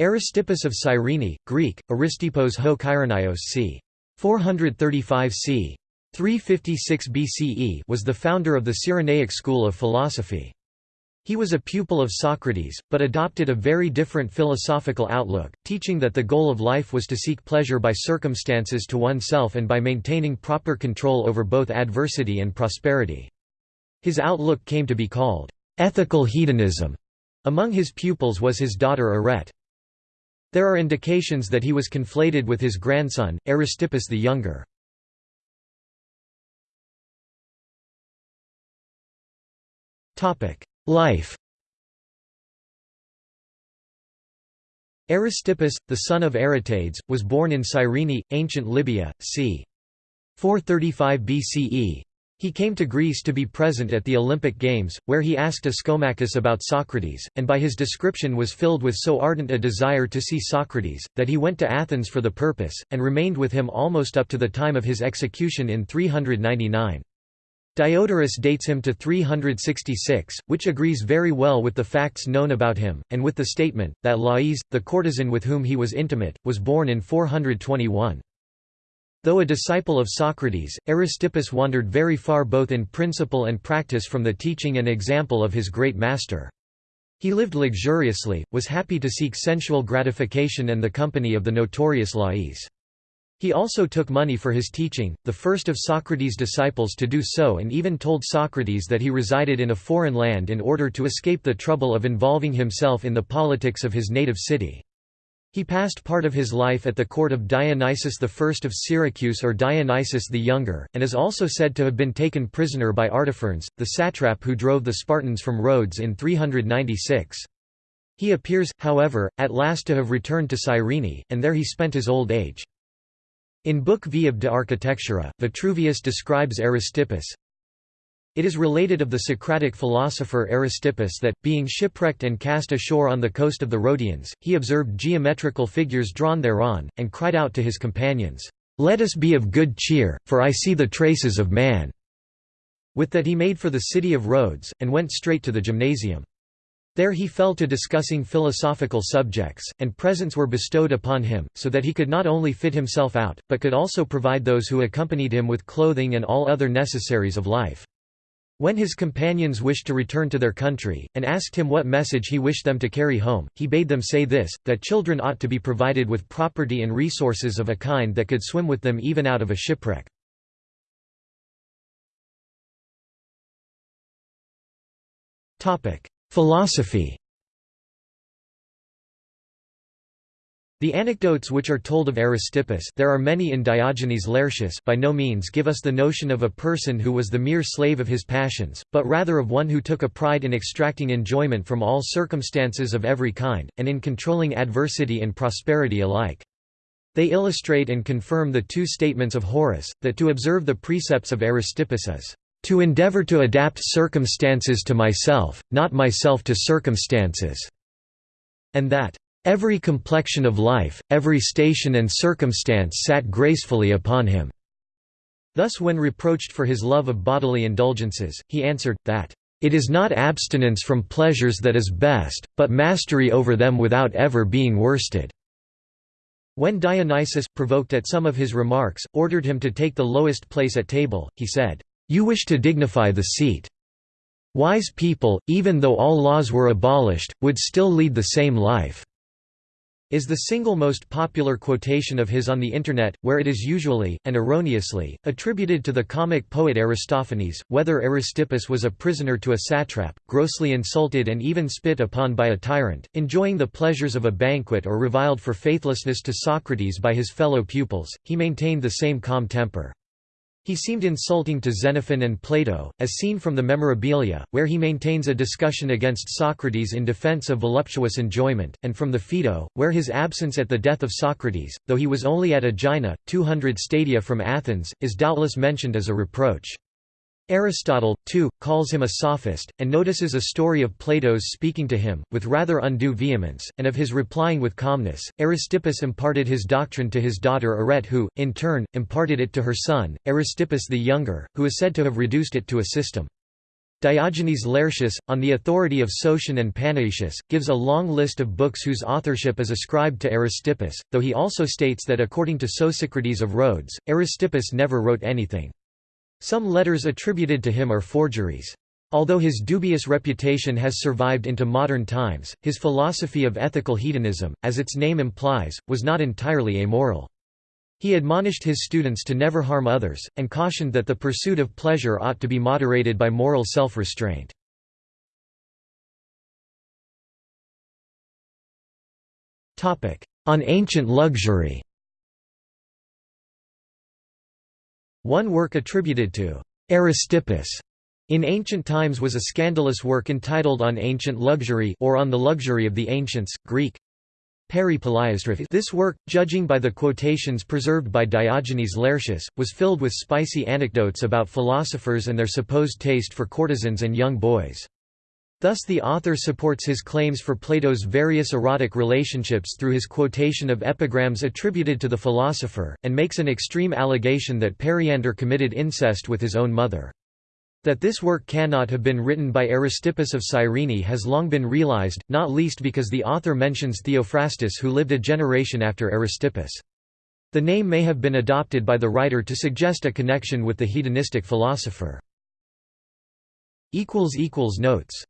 Aristippus of Cyrene, Greek, Aristippos ho Kyrenios c. 435 c. 356 BCE was the founder of the Cyrenaic school of philosophy. He was a pupil of Socrates, but adopted a very different philosophical outlook, teaching that the goal of life was to seek pleasure by circumstances to oneself and by maintaining proper control over both adversity and prosperity. His outlook came to be called ethical hedonism. Among his pupils was his daughter Arete. There are indications that he was conflated with his grandson, Aristippus the Younger. Life Aristippus, the son of Aretades, was born in Cyrene, ancient Libya, c. 435 BCE. He came to Greece to be present at the Olympic Games, where he asked Ischomachus about Socrates, and by his description was filled with so ardent a desire to see Socrates, that he went to Athens for the purpose, and remained with him almost up to the time of his execution in 399. Diodorus dates him to 366, which agrees very well with the facts known about him, and with the statement, that Lais, the courtesan with whom he was intimate, was born in 421. Though a disciple of Socrates, Aristippus wandered very far both in principle and practice from the teaching and example of his great master. He lived luxuriously, was happy to seek sensual gratification and the company of the notorious Lais. He also took money for his teaching, the first of Socrates' disciples to do so and even told Socrates that he resided in a foreign land in order to escape the trouble of involving himself in the politics of his native city. He passed part of his life at the court of Dionysius I of Syracuse or Dionysius the Younger, and is also said to have been taken prisoner by Artaphernes, the satrap who drove the Spartans from Rhodes in 396. He appears, however, at last to have returned to Cyrene, and there he spent his old age. In Book V of De Architectura, Vitruvius describes Aristippus, it is related of the Socratic philosopher Aristippus that, being shipwrecked and cast ashore on the coast of the Rhodians, he observed geometrical figures drawn thereon, and cried out to his companions, "'Let us be of good cheer, for I see the traces of man." With that he made for the city of Rhodes, and went straight to the gymnasium. There he fell to discussing philosophical subjects, and presents were bestowed upon him, so that he could not only fit himself out, but could also provide those who accompanied him with clothing and all other necessaries of life. When his companions wished to return to their country, and asked him what message he wished them to carry home, he bade them say this, that children ought to be provided with property and resources of a kind that could swim with them even out of a shipwreck. Philosophy The anecdotes which are told of Aristippus there are many in Diogenes Laertius by no means give us the notion of a person who was the mere slave of his passions, but rather of one who took a pride in extracting enjoyment from all circumstances of every kind, and in controlling adversity and prosperity alike. They illustrate and confirm the two statements of Horace, that to observe the precepts of Aristippus is, "...to endeavour to adapt circumstances to myself, not myself to circumstances," and that Every complexion of life, every station and circumstance sat gracefully upon him." Thus when reproached for his love of bodily indulgences, he answered, that, "...it is not abstinence from pleasures that is best, but mastery over them without ever being worsted." When Dionysius, provoked at some of his remarks, ordered him to take the lowest place at table, he said, "'You wish to dignify the seat. Wise people, even though all laws were abolished, would still lead the same life is the single most popular quotation of his on the Internet, where it is usually, and erroneously, attributed to the comic poet Aristophanes. Whether Aristippus was a prisoner to a satrap, grossly insulted and even spit upon by a tyrant, enjoying the pleasures of a banquet or reviled for faithlessness to Socrates by his fellow pupils, he maintained the same calm temper. He seemed insulting to Xenophon and Plato, as seen from the Memorabilia, where he maintains a discussion against Socrates in defense of voluptuous enjoyment, and from the Phaedo, where his absence at the death of Socrates, though he was only at Aegina, 200 stadia from Athens, is doubtless mentioned as a reproach. Aristotle, too, calls him a sophist, and notices a story of Plato's speaking to him, with rather undue vehemence, and of his replying with calmness. Aristippus imparted his doctrine to his daughter Arete, who, in turn, imparted it to her son, Aristippus the Younger, who is said to have reduced it to a system. Diogenes Laertius, on the authority of Sotion and Panaetius, gives a long list of books whose authorship is ascribed to Aristippus, though he also states that according to Sosicrates of Rhodes, Aristippus never wrote anything. Some letters attributed to him are forgeries. Although his dubious reputation has survived into modern times, his philosophy of ethical hedonism, as its name implies, was not entirely amoral. He admonished his students to never harm others, and cautioned that the pursuit of pleasure ought to be moderated by moral self-restraint. On ancient luxury One work attributed to Aristippus in ancient times was a scandalous work entitled On Ancient Luxury or On the Luxury of the Ancients, Greek, Peri this work, judging by the quotations preserved by Diogenes Laertius, was filled with spicy anecdotes about philosophers and their supposed taste for courtesans and young boys. Thus the author supports his claims for Plato's various erotic relationships through his quotation of epigrams attributed to the philosopher, and makes an extreme allegation that Periander committed incest with his own mother. That this work cannot have been written by Aristippus of Cyrene has long been realized, not least because the author mentions Theophrastus who lived a generation after Aristippus. The name may have been adopted by the writer to suggest a connection with the hedonistic philosopher. Notes